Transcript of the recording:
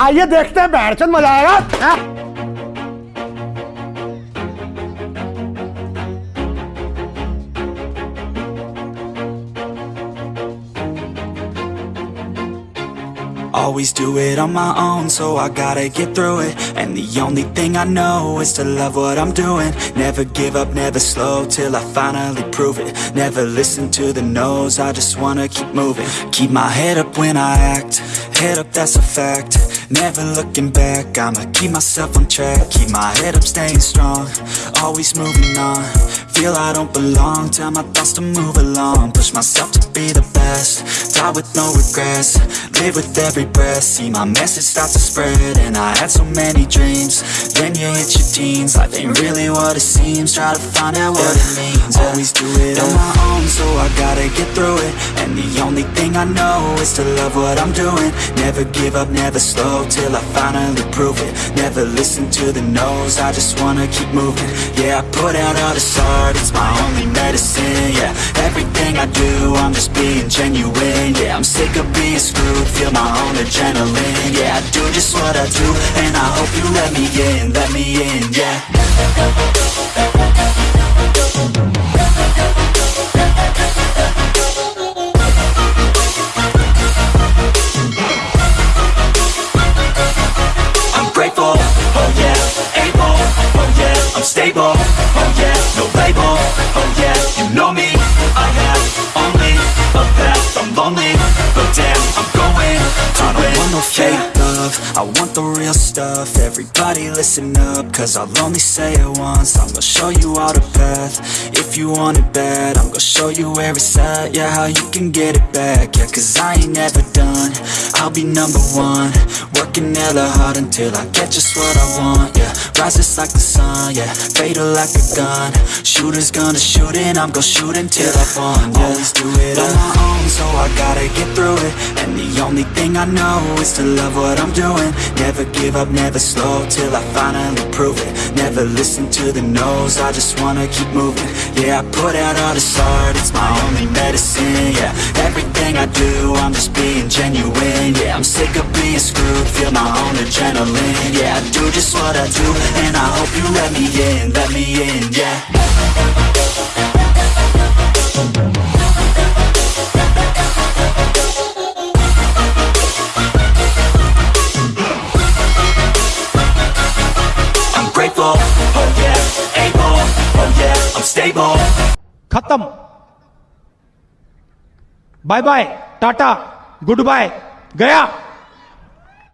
आइए देखते हैं बैठचंद मजा आएगा हाँ? Always do it on my own, so I gotta get through it And the only thing I know is to love what I'm doing Never give up, never slow, till I finally prove it Never listen to the no's, I just wanna keep moving Keep my head up when I act, head up that's a fact Never looking back, I'ma keep myself on track Keep my head up, staying strong, always moving on. Feel I don't belong, tell my thoughts to move along. Push myself to be the best, die with no regrets Live with every breath, see my message start to spread And I had so many dreams, then you hit your teens Life ain't really what it seems, try to find out what it means Always do it on my own, so I gotta get through it. And the I know is to love what I'm doing. Never give up, never slow, till I finally prove it. Never listen to the no's, I just wanna keep moving. Yeah, I put out all this art, it's my only medicine Yeah, everything I do, I'm just being genuine Yeah, I'm sick of being screwed, feel my own adrenaline Yeah, I do just what I do, and I hope you let me in, let me in, yeah I'm oh yeah, no label, oh yeah, you know me, I have only a path, I'm lonely, but damn, I'm going to I don't want no fake love, I want the real stuff, everybody listen up, cause I'll only say it once, I'm gonna show you all the path, if you want it bad, I'm gonna show you where it's at, yeah, how you can get it back, yeah, cause I ain't never done, I'll be number one, working hella hard until I get just what I want, yeah, rises like the sun, yeah, fatal like a gun, shooters gonna shoot and I'm gonna shoot until I won, yeah, always do it on my own, so I gotta get through it, and the only thing I know is to love what I'm doing, never give up, never slow, till I finally prove it, never listen to the no's, I just wanna keep moving, yeah, I put out all this art, it's my only medicine, yeah, everything I do, I'm just being genuine, yeah, of being screwed, feel my own adrenaline, yeah, I do just what I do, and I hope you let me in, let me in, yeah. I'm grateful, oh yeah, able, oh yeah, I'm stable. खत्म bye bye tata good bye गया